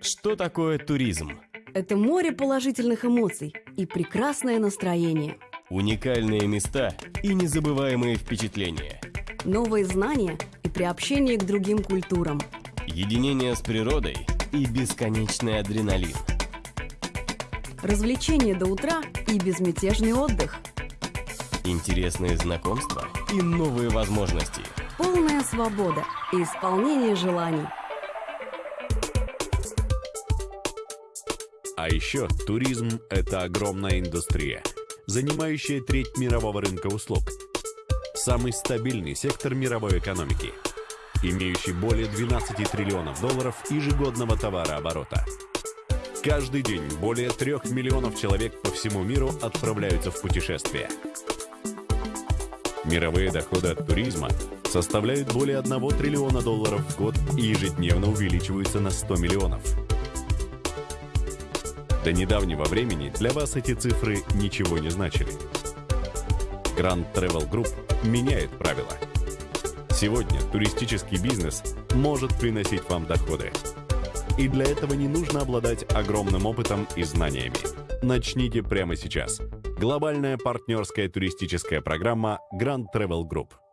Что такое туризм? Это море положительных эмоций и прекрасное настроение. Уникальные места и незабываемые впечатления. Новые знания и приобщение к другим культурам. Единение с природой и бесконечный адреналин. Развлечения до утра и безмятежный отдых. Интересные знакомства и новые возможности. Полная свобода и исполнение желаний. А еще туризм – это огромная индустрия, занимающая треть мирового рынка услуг. Самый стабильный сектор мировой экономики, имеющий более 12 триллионов долларов ежегодного товарооборота. Каждый день более трех миллионов человек по всему миру отправляются в путешествия. Мировые доходы от туризма составляют более 1 триллиона долларов в год и ежедневно увеличиваются на 100 миллионов. До недавнего времени для вас эти цифры ничего не значили. Grand Travel Group меняет правила. Сегодня туристический бизнес может приносить вам доходы. И для этого не нужно обладать огромным опытом и знаниями. Начните прямо сейчас. Глобальная партнерская туристическая программа Grand Travel Group –